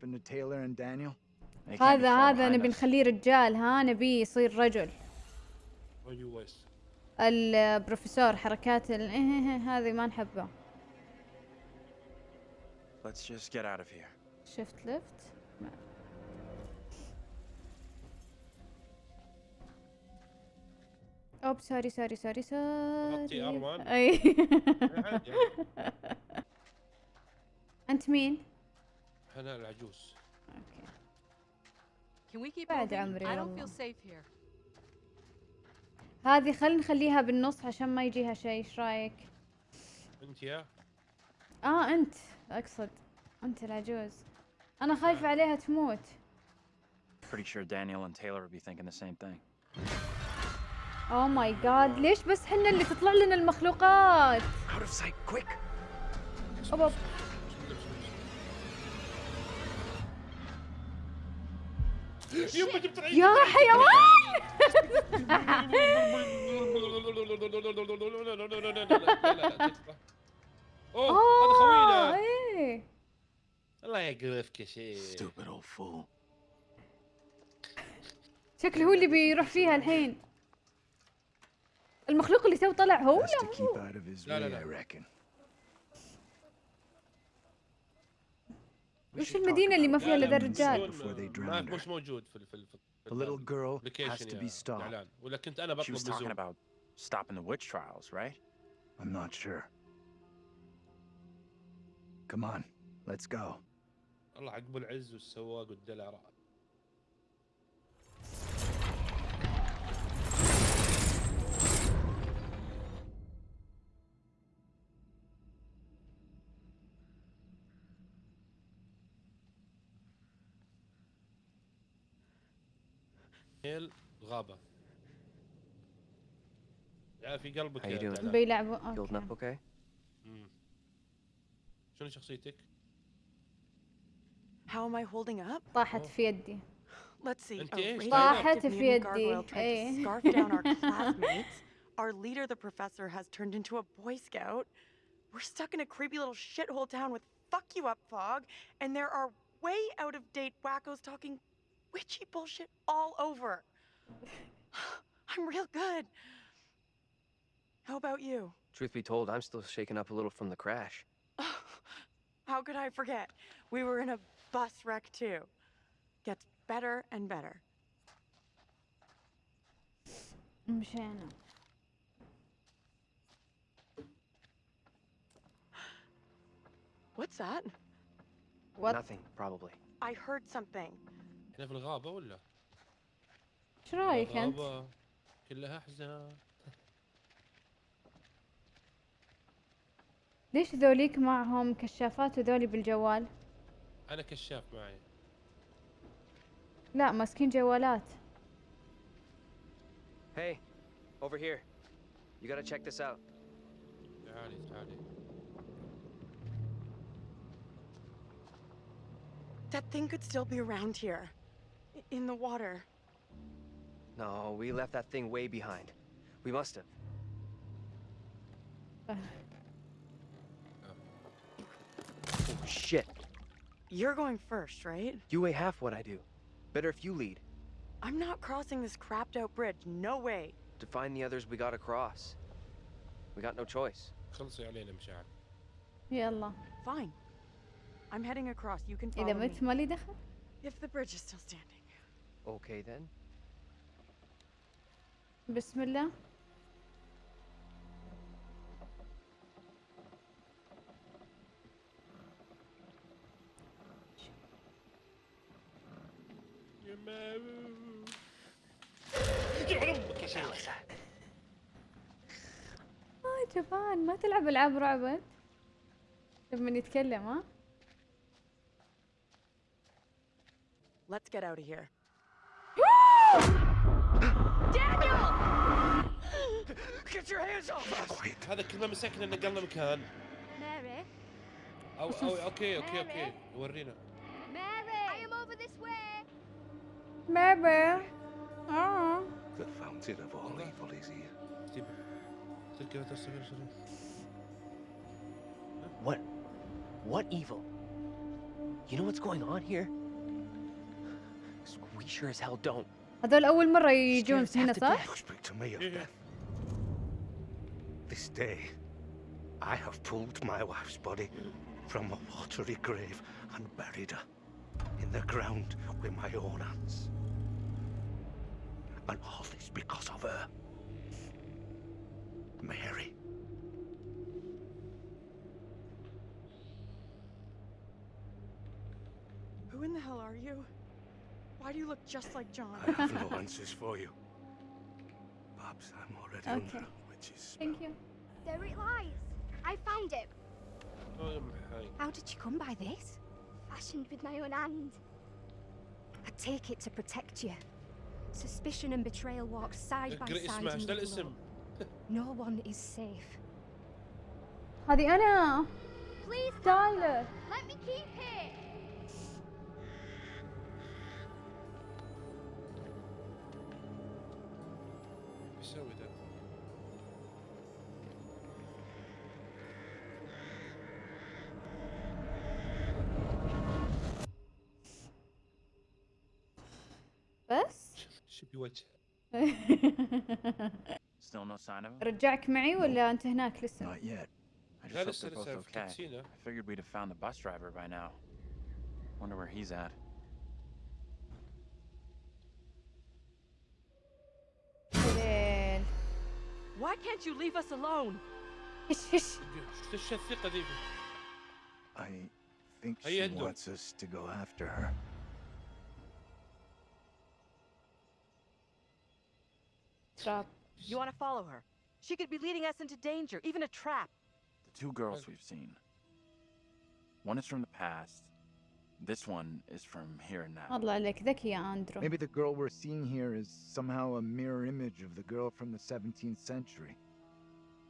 happened to Taylor and Daniel? هذا هذا نبي. نخليه رجال ها نبي يصير رجل البروفيسور حركات ال... هذه ما نحبه Let's just get out of here. شفت لفت اوب سوري سوري سوري سوري R1. اي انت مين؟ أنا العجوز أوكي Can we keep بعد? عمري I don't والله. feel safe here. هذه خلينا نخليها بالنص عشان ما يجيها شيء إيش رأيك؟ أنت يا آه أنت أقصد أنت العجوز أنا خايفة عليها تموت Pretty sure Daniel and Taylor would be thinking the same thing. اوه ماي جاد ليش بس حنا اللي تطلع لنا المخلوقات Out of sight, quick! أوب يما جبت العيد يا حيوان اوه هذا خوينا إيه الله يقرفك يا شيخ. شكله هو اللي بيروح فيها الحين المخلوق اللي تو طلع هو Best to لا keep مو لا، لا، لا. I reckon. We وش المدينة اللي ما فيها لا، الا لا، الرجال drowned her. مش موجود في في The little girl has to be stopped. ولا كنت أنا She بطلب was talking بزوم about stopping the witch trials, right? I'm not sure. Come on, let's go. الله عقب العز والسواق والدلع هيل غابة يا في قلبك How يا you doing? تعلان. بيلعبوا Holding up اوكي okay? مم. شنو شخصيتك؟ How am I holding up? طاحت في يدي Let's see. أنت A إيش؟ طاحت radioactive في mutant يدي. gargoyle tried إيه. to scarf down our classmates. Our leader, the professor, has turned into a Boy Scout. We're stuck in a creepy little shithole town with fuck you up fog, and there are way out of date wackos talking witchy bullshit all over. I'm real good. How about you? Truth be told, I'm still shaken up a little from the crash. How could I forget? We were in a bus wreck too. Gets better and better. Mshana. What's that? What? Nothing, probably. I heard something. إحنا في الغابة ولا؟ إيش رأيك انت؟ الغابة كلها أحزان ليش ذوليك معهم كشافات وذولي بالجوال؟ أنا كشاف معي لا ماسكين جوالات Hey, over here. You gotta check this out. تعالي تعالي That thing could still be around here. I- In the water. No, we left that thing way behind. We must have. Oh, shit. You're going first, right? You weigh half what I do. Better if you lead. I'm not crossing this crapped out bridge. No way. To find the others we gotta cross. We got no choice. خلصي علينا مشاعر يلا Fine. I'm heading across. You can follow اذا me. مت مالي دخل If the bridge is still standing. Okay then. بسم الله آه جبان ما تلعب ألعاب رعب أنت لما يتكلم ها Let's get out of here. Get your hands off us! هذا كل ما مسكنا نقلنا مكان Mary, او او اوكي اوكي اوكي ورينا Mary, I am over this way. بابا اه The fountain of all evil is here. ستيب تلقى تصوير شنو What? What evil? You know what's going on here? We sure as hell don't. هذول أول مرة يجون Scared هنا half to صح؟ You speak to me of Yeah. death. This day, I have pulled my wife's body from a watery grave and buried her in the ground with my own hands. And all this because of her. Mary. Who in the hell are you? Why do you look just like John? I have no answers for you. Perhaps I'm already Okay. under a witch's Thank you. There it lies. I found it. Oh, يا محاي. How did you come by this? Fashioned with my own hand. I take it to protect you. Suspicion and betrayal walk side by اقرأ side اسمه in ايش the ذا الاسم؟ glow. No one is safe. هذه أنا Please, تايلر let me keep it. شو بوجه؟ Still no sign of him? رجعك معي ولا أنت هناك لسه؟ Not yet. I just لا hope لسه they're both لسه في okay. كاتسينا. I figured we'd have found the bus driver by now. Wonder where he's at. ليل. Why can't you leave us alone? هش هش ايش الثقة ذي؟ I think Hey, she Endo. wants us to go after her. تراب You want to follow her? She could be leading us into danger, even a trap. The two girls Okay. we've seen. One is from the past. This one is from here and now. الله عليك ذكي يا أندرو Maybe the girl we're seeing here is somehow a mirror image of the girl from the 17th century.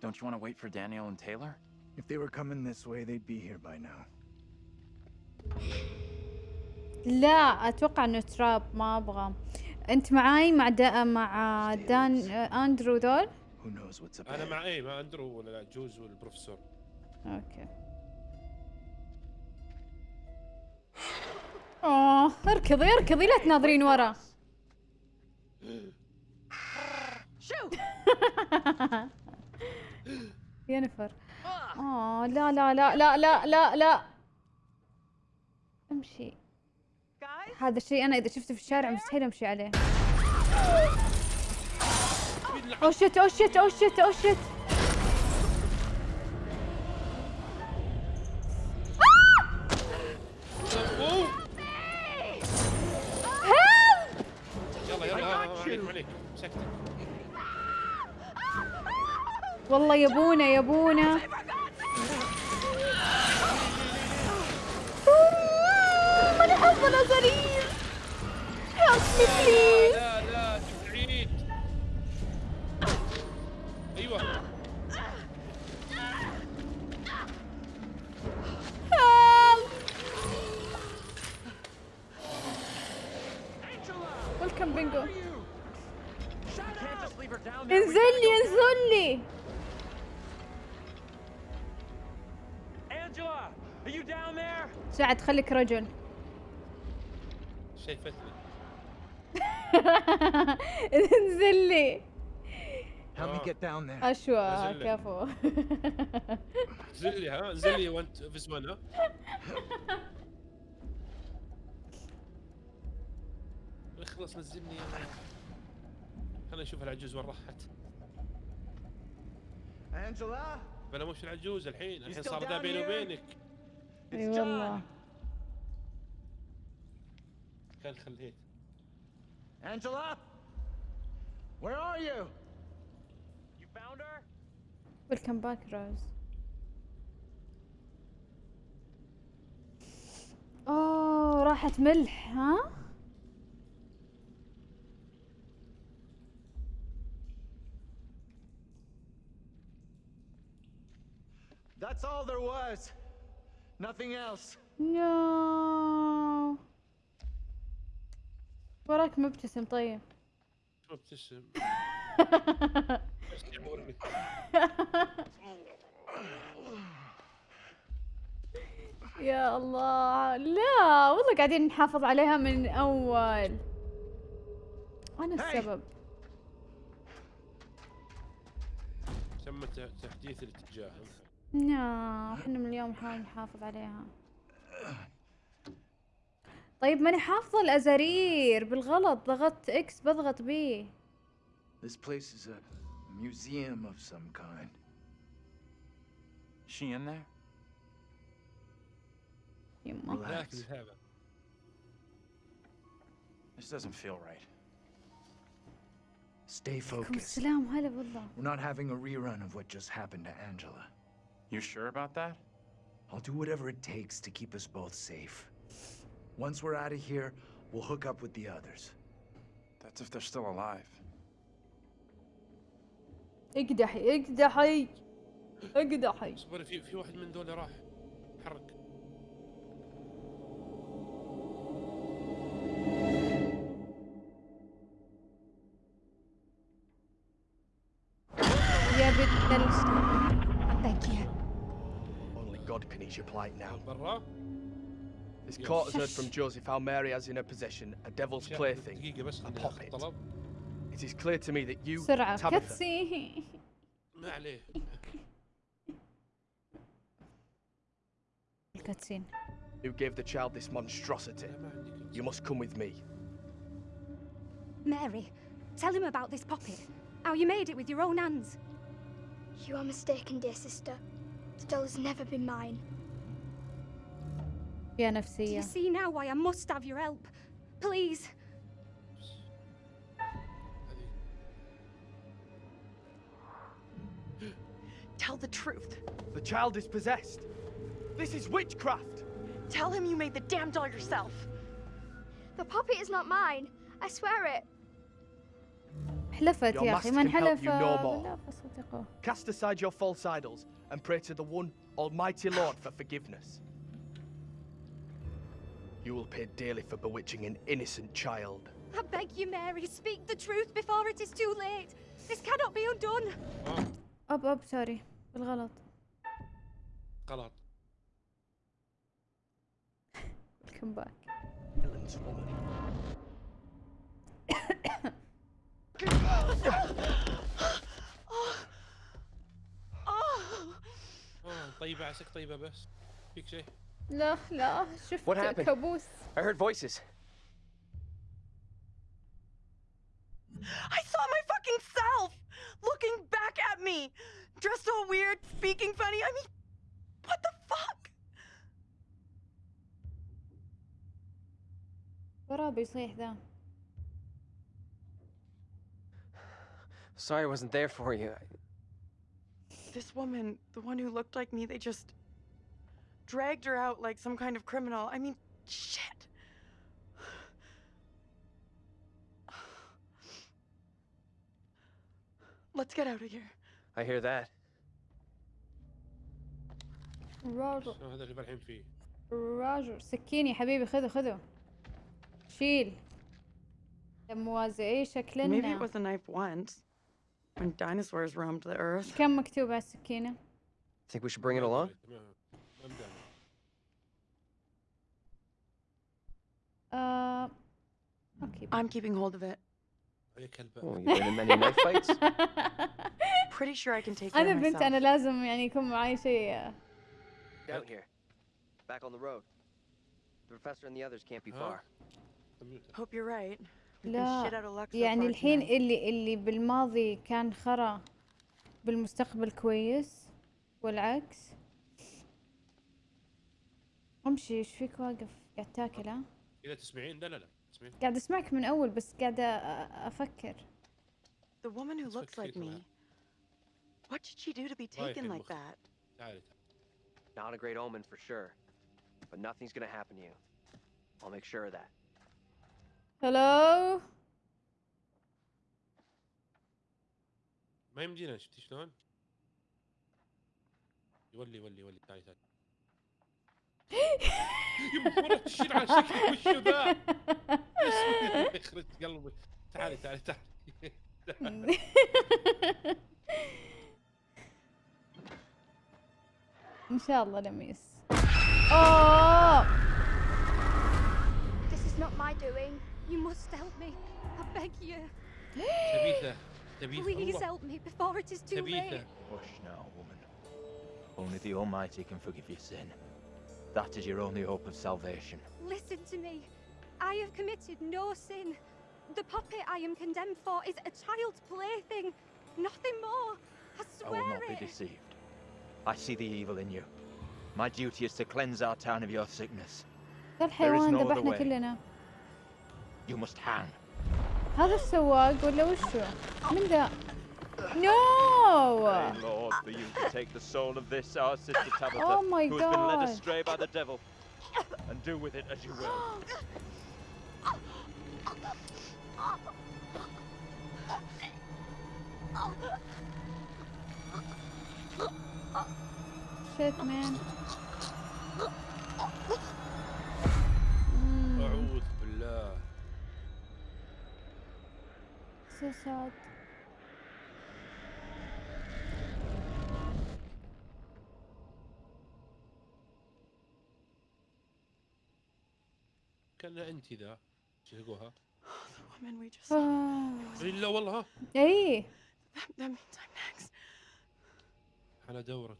Don't you want to wait for Daniel and Taylor? If they were coming this way, they'd be here by now. لا أتوقع إنه تراب ما أبغى أنت معاي مع دا مع دان أندرو دول؟ أنا. مع إيه مع أندرو ولا لا؟ جوز والبروفيسور. أوكي. اوه اركضي اركضي لا تناظرين ورا. Shoot! ينفر. اوه لا لا لا لا لا لا لا. أمشي. هذا الشيء أنا إذا شفته في الشارع مستحيل أمشي عليه. أو شت أو شت أو شت أو شت والله يبونا يبونا خليك رجل. شايفتني انزل لي. Help me get down there. أشوى نزل لي. كفو. انزل لي ها؟ انزل لي وانت في زمان ها اخلص نزلني. خلينا نشوف العجوز وين راحت. Angela? أنا مش العجوز الحين. الحين صار ذا بيني? وبينك. أي والله. كان خليت Angela? Where are you? You found her? ويلكم باك روز اوه راحت ملح ها That's all there was. Nothing else. نو وراك مبتسم طيب. يعورني. يا الله. لا والله قاعدين نحافظ عليها من أول. أنا السبب. تم تحديث الاتجاه. لا إحنا من اليوم نحاول نحافظ عليها. طيب ماني حافظة الازارير بالغلط ضغطت إكس بضغط بي This place is a museum of some kind. Is she in there? يما Relax. This doesn't feel right. Stay focused. السلام هلا بالله We're not having a rerun of what just happened to Angela. You sure about that? I'll do whatever it takes to keep us both safe. Once we're out of here, we'll hook up with the others. That's if they're still alive. اقدحي اقدحي اقدحي اصبر في في واحد من دول راح حرك يا بنت ال... I beg you. Only God can ease your plight now. برا his court has heard from Joseph how Mary has in her possession a devil's plaything, a poppet. It is clear to me that you, Tabitha... Who gave the child this monstrosity? You must come with me. Mary, tell him about this poppet. How you made it with your own hands. You are mistaken, dear sister. The doll has never been mine. يا Do نفسية you see now why I must have your help? Please. Tell the truth. The child is possessed. This is witchcraft. Tell him you made the damn doll yourself. The puppet is not mine. I swear it. حلفت Your يا أخي master من can help حلف you no more. بالله فصدقه Cast aside your false idols and pray to the one Almighty Lord for forgiveness. You will pay dearly for bewitching an innocent child. I beg you, Mary, speak the truth before it is too late. This cannot be undone. آه، أب أب سوري بالغلط غلط Welcome back Villain's woman. Oh, اه طيبة عسك طيبة بس فيك شيء لا لا شفت What happened? كابوس I heard voices. I saw my fucking self looking back at me, dressed all weird, speaking funny. I mean, what the fuck? وراه بيصيح ذا Sorry I wasn't there for you. This woman, the one who looked like me, they just dragged her out like some kind of criminal. I mean, shit. Let's get out of here. I hear that. راجر آه، هذا اللي فرحين فيه راجر سكين يا حبيبي خذه خذه شيل موازي Maybe it شكلنا was a knife once, when dinosaurs roamed the earth. كم مكتوب على السكينة Think we should bring it along? أوكي I'm keeping hold of it. Oh, you've been in many knife fights? Pretty sure I can take care of بنت myself. أنا لازم يعني يكون معي شيء Down here. Back on the road. The professor and the others can't be far. Hope you're right. We've been shit out of لا يعني الحين. اللي اللي بالماضي كان خرا بالمستقبل كويس والعكس امشي إيش فيك واقف قاعد تاكل ها اذا تسمعين لا لا لا تسمعين قاعد اسمعك من اول بس قاعدة أ- أفكر The woman who looks like me. What did she do to be taken like that? Not a great omen for sure. But nothing's gonna happen to you. I'll make sure of that. هلو ما يمدينا شفتي شلون؟ يولي يولي يولي تعالي تعالي مرة تشيل على شكلي وشو ذا؟ يخرج قلبي تعالي تعالي تعالي. ان شاء الله لميس اوه This is not my doing. You must help me. I beg you. تبيثه تبيث Please help me before it is too late. Hush now, woman. Only the Almighty can forgive your sin. That is your only hope of salvation. Listen to me. I have committed no sin. The puppet I am condemned for is a child's plaything. Nothing more. I I will swear not be it. deceived. I see the evil in you. My duty is to cleanse our town of your sickness. ذا الحيوان no other ذبحنا way. كلنا You must hang. هذا السواق ولا وشو؟ من ذا؟ no! Pray, Lord, for you to take the soul of this, our sister Tabitha, oh my who God. has been led astray by the devil, and do with it as you will. Shit, man. Mm. So sad. انت ذا شهقوها لا والله. ها اي على دورك.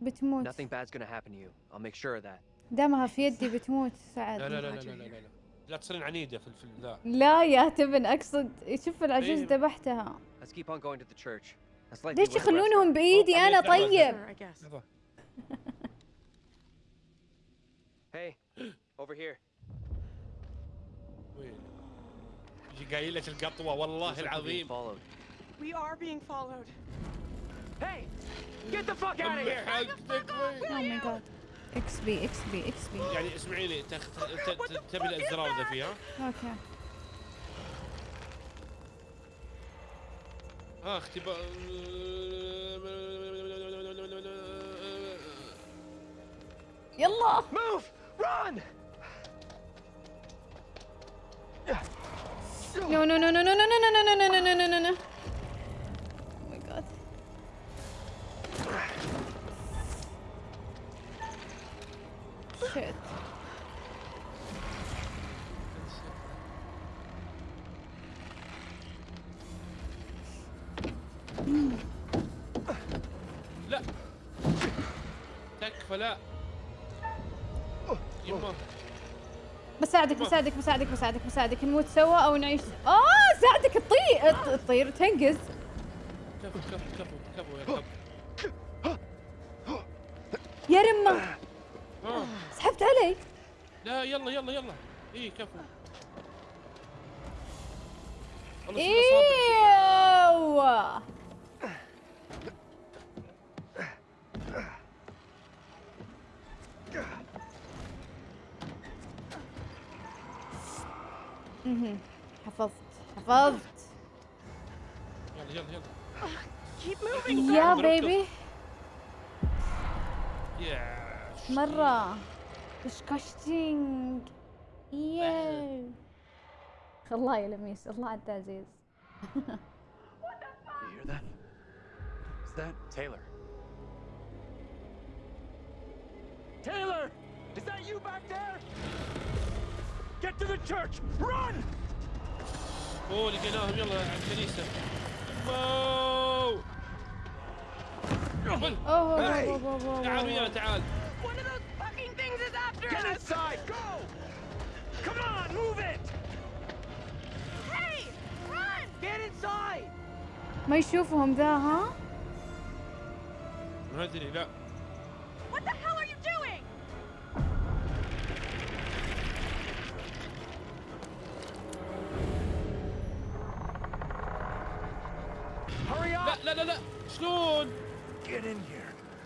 بتموت. Nothing bad's gonna happen to you. I'll make sure of that. دمها في يدي بتموت سعد. لا لا لا لا لا لا, لا. تصيرين عنيدة في الفيلم لا. لا يا تبن أقصد شوف العجوز إيه. ذبحتها. ليش يخلونهم بإيدي أنا طيب؟ Hey, over here. قايلة القطوة والله العظيم. We are being followed. Hey, get the fuck out of here. Oh my god. إكس بي إكس يعني اسمعيني تخ... ت... تبي الزراوده فيها أوكي آه، ها اختبا يلا Move! Run! No, no, no, no, no, no, no, no, no, no, no, no, no, no. بساعدك بساعدك بساعدك بساعدك نموت سوا أو نعيش آه ساعدك تطير تطير تنقز. كفو كفو كفو كفو يا كفو. يا رمة. سحبت علي لا يلا يلا يلا. إي كفو. إيوه. مهم. حفظت حفظت يلا يلا يلا Keep moving. يا مركز. بيبي يا مرة ديسكاستنج ياو الله يا لميس الله عاد عزيز You hear that? Is that Taylor? Taylor! Is that you back there? Get to the church! Run! اوه لقيناهم يلا على الكنيسه واو قبل. اوه Hey! أوه، أوه، أوه، تعال أوه. ويانا تعال One of those fucking things is after Get us. inside! Go! Come on, move it! Hey, run! Get inside! ما يشوفهم ذا ها ما ادري لا لا شلون.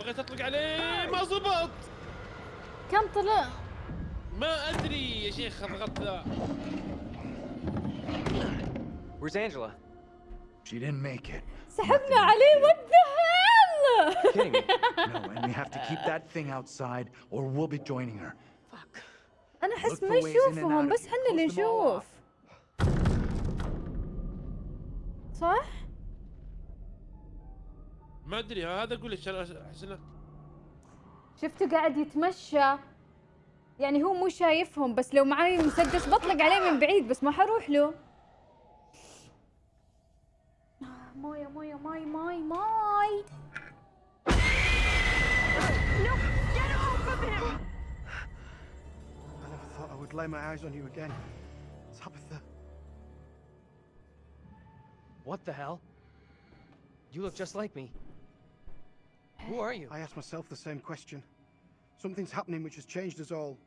بغيت اطلق عليه ما زبط كم طلع ما ادري يا شيخ ضغطت ذا Where's Angela? She didn't make it. سحبنا عليه هيل Kidding me? No, and we have to keep that thing outside or we'll be joining her. Fuck. أنا احس Look ما يشوفهم بس here. حنا اللي نشوف صح ما أدري هذا أقول لك احس انه شفته قاعد يتمشى يعني هو مو شايفهم بس لو معاي مسدس بطلق عليه من بعيد بس ما حروح له ماي ماي ماي thought I would lay my eyes on you again. Tabitha. What the hell? You look just like me. Who are you? I ask myself the same question. Something's happening which has changed us all,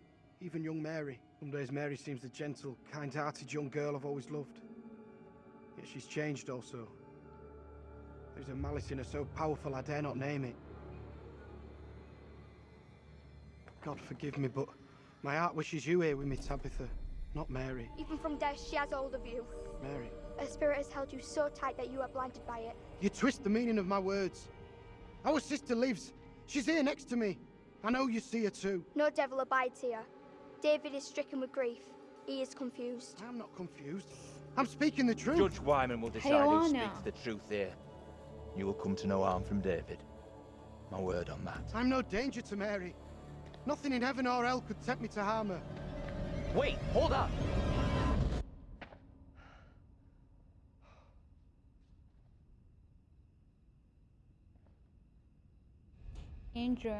even young Mary. Some days Mary seems the gentle, kind-hearted young girl I've always loved. Yet she's changed also. There's a malice in her so powerful I dare not name it. God forgive me, but my heart wishes you here with me, Tabitha, not Mary. Even from death, she has hold of you. Mary, Her spirit has held you so tight that you are blinded by it. you twist the meaning of my words. Our sister lives. She's here next to me. I know you see her too. No devil abides here. David is stricken with grief. He is confused. I'm not confused. I'm speaking the truth. Judge Wyman will decide who speaks the truth here. You will come to no harm from David. My word on that. I'm no danger to Mary. Nothing in heaven or hell could tempt me to harm her. Wait, hold up! Andrew.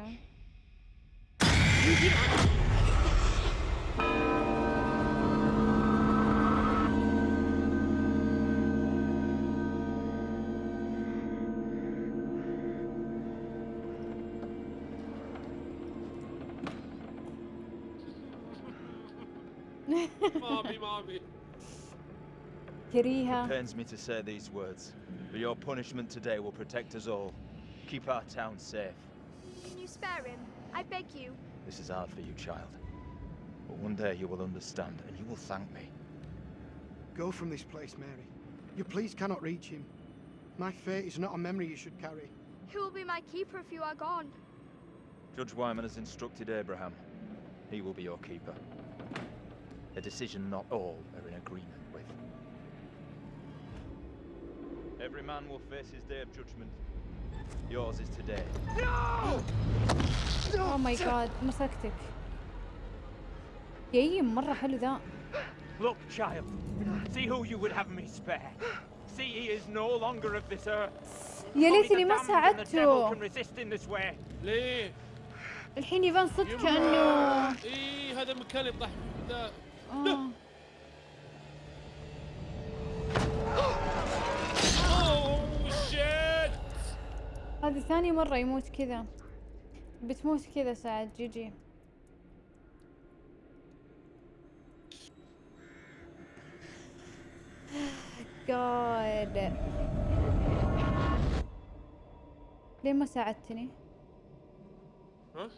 mommy. Kiriha. Pains me to say these words, but your punishment today will protect us all. Keep our town safe. Can you spare him? I beg you. This is hard for you, child. But one day you will understand, and you will thank me. Go from this place, Mary. Your pleas cannot reach him. My fate is not a memory you should carry. Who will be my keeper if you are gone? Judge Wyman has instructed Abraham. He will be your keeper. A decision not all are in agreement with. Every man will face his day of judgment. Yours is today. اوه ماي جاد مسكتك يايم مرة حلو ذا Look, child. See who you would have me spare. See he is no longer of this earth. يا ليتني ما ساعدته. ليه؟ الحين يبان صدق. كأنه إيه هذا مكان يطلع ذا آه. اوه شيت هذه ثاني مرة يموت كذا بتموت كذا سعد جي جي جاد ليه ما ساعدتني؟ ها؟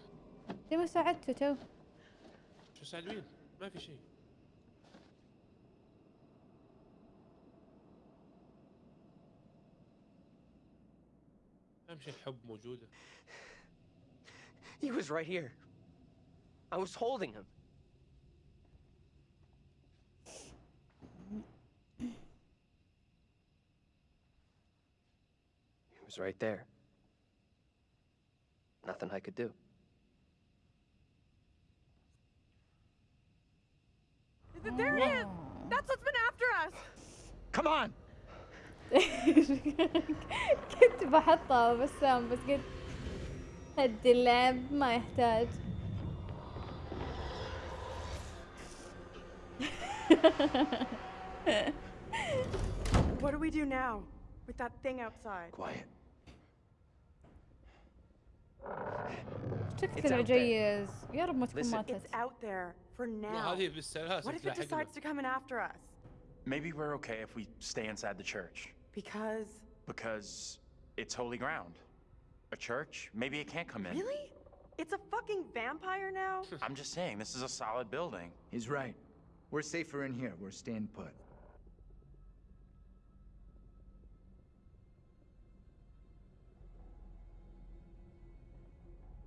ليه ما ساعدته تو؟ شو سعد مين؟ ما في شيء اهم شيء الحب موجوده He was right here. I was holding him. He was right there. Nothing I could do. There it is! That's what's been after us! Come on! كنت بحطها بسام بس قلت هدي اللعب ما يحتاج What do we do now? With that thing outside? Quiet. there. العجيز يا رب ما تكون. ماتت It's out there for now. What if it decides to come in after us? Maybe we're okay if we stay inside the church. Because? Because it's holy ground. A church? Maybe it can't come in. Really? It's a fucking vampire now? I'm just saying, this is a solid building. He's right. We're safer in here. We're staying put.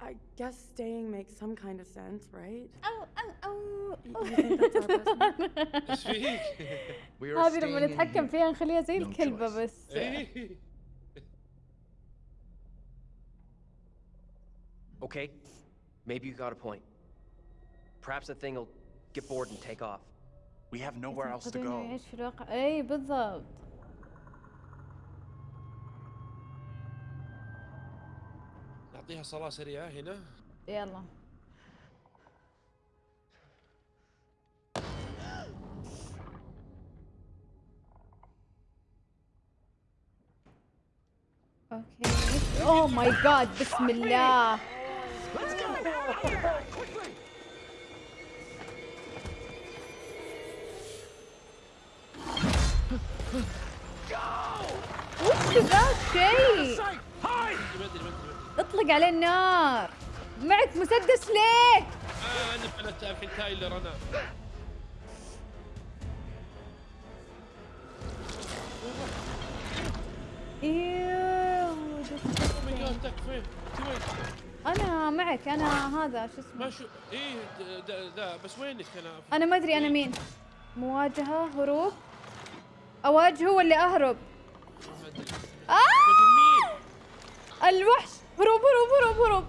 I guess staying makes some kind of sense, right? Oh, oh, oh! You think that's our best Speak! هذه لما نتحكم. فيها نخليها زي الكلبة. بس إيه Okay. Maybe you got a point. Perhaps the thing will get bored and take off. We have nowhere else to go. يعيش في الواقع اي بالضبط نعطيها صلاة سريعة هنا يلا أوكي اوه ماي جاد بسم الله وش ذا الشيء اطلق عليه النار. معك مسدس ليه؟ آه أنا فلت الحين تايلر أنا. وين؟ أنا معك أنا هذا شو اسمه؟ ما شو إيه د- د- ذا بس وينك؟ أنا؟ أنا ما أدري أنا مين. مواجهة هروب. اواجهه ولا أهرب. آه! الوحش. هروب هروب هروب هروب.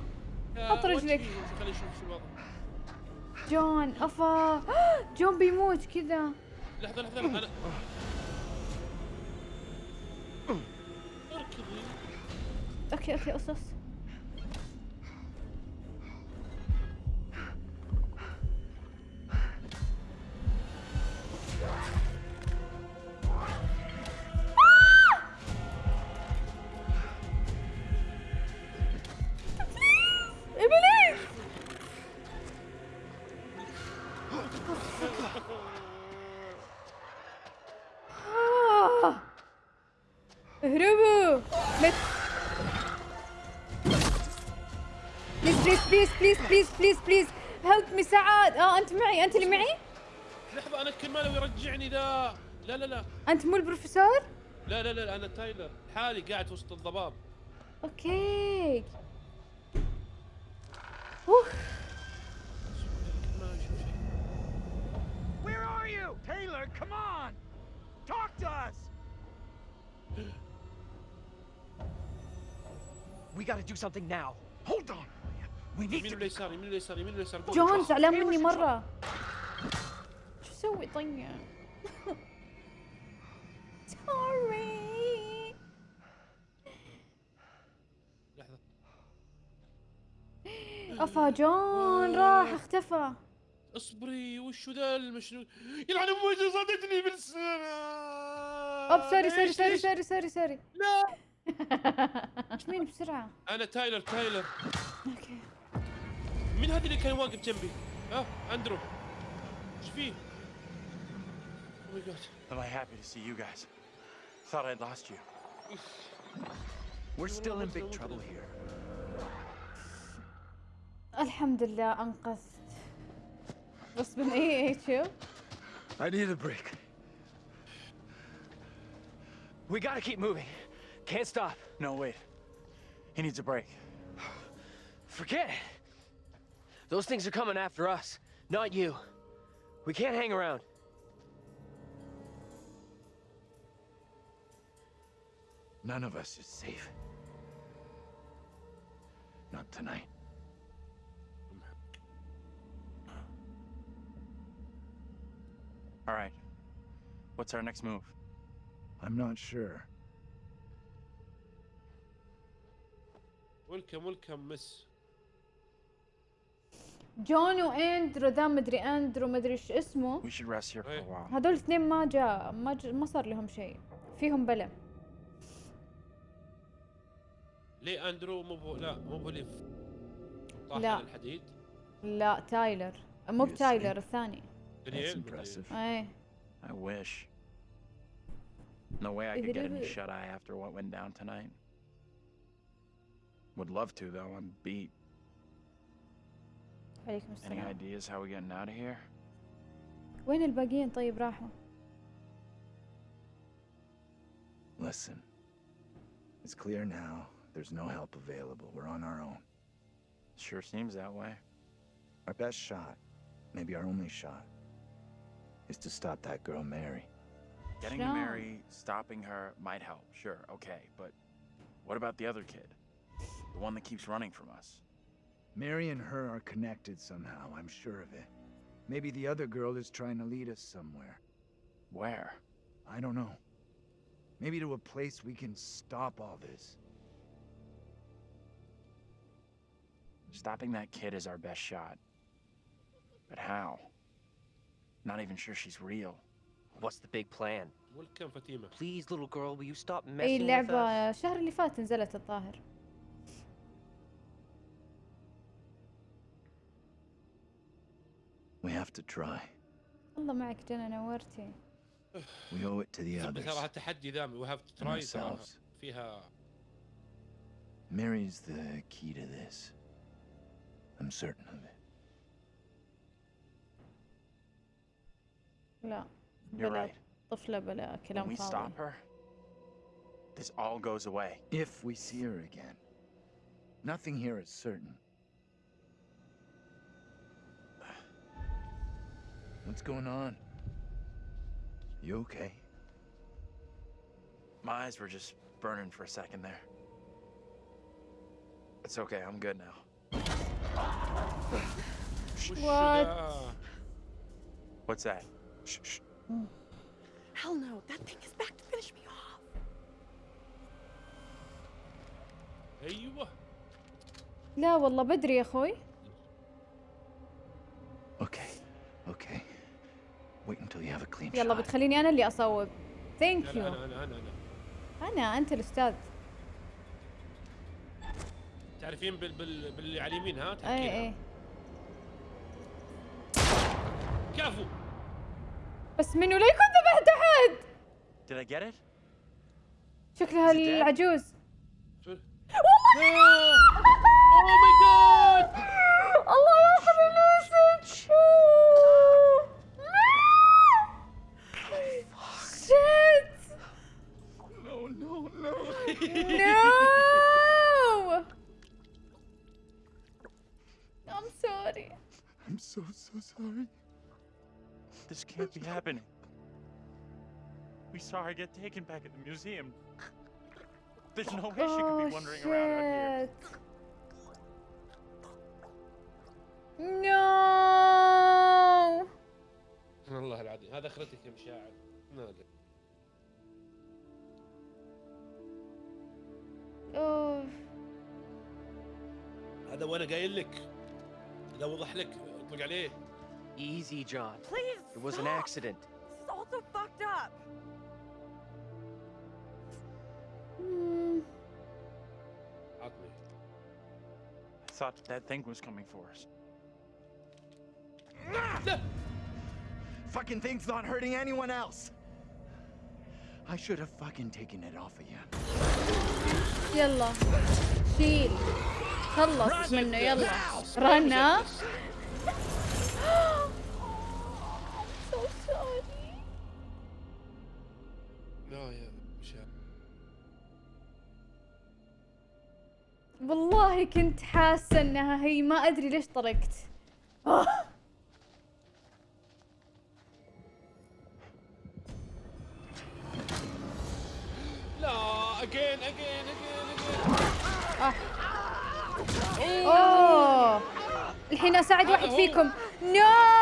حط رجلك. خليني أشوف شو الوضع جون أفا. جون بيموت كذا. لحظة. أنا Okay, okay, aus das. آه أنت معي أنت اللي معي لحظة أنا كل ما لو يرجعني ذا لا لا لا أنت مو البروفيسور لا لا لا أنا تايلر حالي قاعد وسط الضباب أوكي أوه Where are you? Taylor, come on! Talk to us! We gotta do something now. Hold on! يمين ولا يسار يمين ولا يسار يمين ولا يسار. جون زعلان مني مرة. شو أسوي طيب سوري لحظة. أفا جون راح اختفى. اصبري وشو ذا المشنو؟ يلعن أبوي صدتني بالسنة اوب سوري سوري سوري؟ سوري سوري سوري. لا. إيش مين بسرعة؟ أنا تايلر تايلر. أوكي. مين هذا اللي كان واقف جنبي؟ ها اندرو ايش فيه؟ Oh my god. Am I happy to see you guys? Thought I'd lost you. We're still in big trouble here. الحمد لله انقذت بس من اي اي شوف I need a break. We gotta keep moving. Can't stop. No, wait. He needs a break. Forget it. Those things are coming after us, not you. We can't hang around. None of us is safe. Not tonight. All right. What's our next move? I'm not sure. Welcome, welcome, miss. جون وأندرو ذا مدري أندرو مدري إيش اسمه We should rest here for a while. هذول الاثنين ما جاء ما ج... ما صار لهم شيء فيهم بلا ليه أندرو مو بو لا مو بو اللي طاح لا. على الحديد لا تايلر مو بتايلر الثاني impressive. إيه I wish. No way I could get any shut eye after what went down tonight. Would love to, though. I'm beat. عليكم Any السلام ideas how we getting out of here? وين الباقيين طيب راحوا Listen. It's clear now. There's no help available. We're on our own. Sure seems that way. Our best shot, maybe our only shot, is to stop that girl, Mary. Getting to Sure. Mary, stopping her might help, sure, okay, but what about the other kid? The one that keeps running from us? Mary and her are connected somehow, I'm sure of it. Maybe the other girl is trying to lead us somewhere. Where? I don't know. Maybe to a place we can stop all this. Stopping that kid is our best shot. But how? Not even sure she's real. What's the big plan? welcome فاطمة Please, little girl, will you stop اي messing with us? اللعبة الشهر اللي فات نزلت الظاهر We have to try. الله معك جنى نورتي We owe it to the ثم others. تراها تحدي ذا we have to And try تراها ourselves. فيها Mary's the key to this. I'm certain of it. لا You're بلا right. طفلة بلا When كلام we فاضي stop her, this all goes away. If we see her again. Nothing here is certain. What's going on? You okay? My eyes were just burning for a second there. It's okay, I'm good now. وش What? ذا؟ What's that? Shh, shh. Hell no, that thing is back to finish me off. ايوه لا والله بدري يا اخوي Okay, okay. Wait until you have a clean يلا. بتخليني أنا اللي أصوب. ثانك يو أنا أنا أنا أنا أنت الأستاذ. تعرفين بال بال باللي على اليمين ها؟ اي. اي كفو. بس منو؟ لا يكون ذبحت أحد. Did I get it? شكلها? العجوز. اوه We saw her get taken back at the museum. There's no way she could be wandering around out here. No! والله العظيم هذا اخرتك يا مشاعر نادر أوف. هذا وانا قايل لك اذا وضح لك اطلق عليه Easy, John. Please. It was an stop. accident. This is all so fucked up. thought that thing was coming for us. Fucking thing's not hurting anyone else. I should have fucking taken it off of you. يلا شيل خلص منه يلا رنا والله كنت حاسة إنها هي ما أدري ليش طرقت. آه. لا اجين اجين اجين اجين أوه. الحين أساعد واحد. فيكم. نو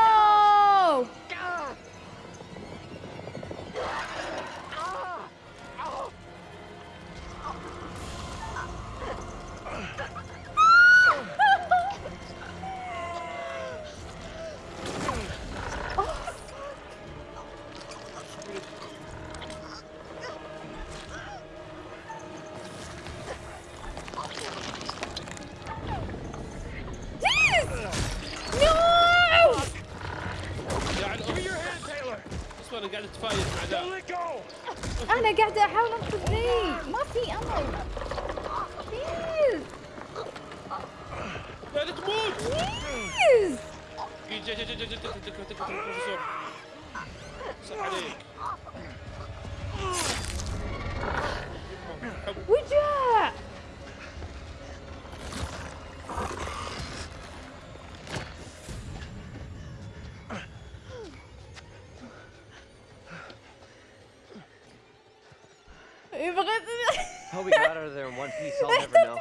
How we got out of there in one piece, I'll never know.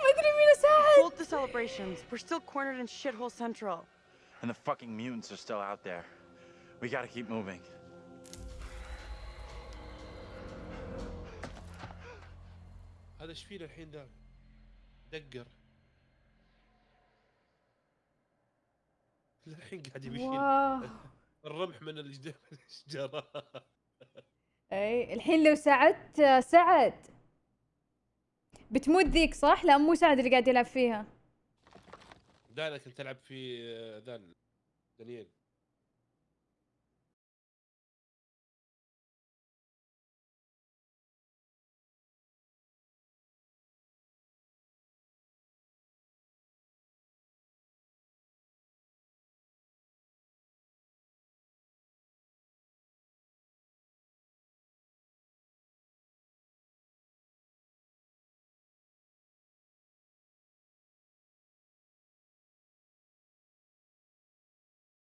Hold the celebrations. We're still cornered in shithole central. And the fucking mutants are still out there. We gotta keep moving. هذا ايش فينا الحين ده؟ دقر الحين قاعد يمشي واو. الرمح من الجد- الشجره اي الحين لو ساعدت سعد بتموت ذيك صح؟ لا مو سعد اللي قاعد يلعب فيها ده أنا كنت العب في آه، ذا دانييل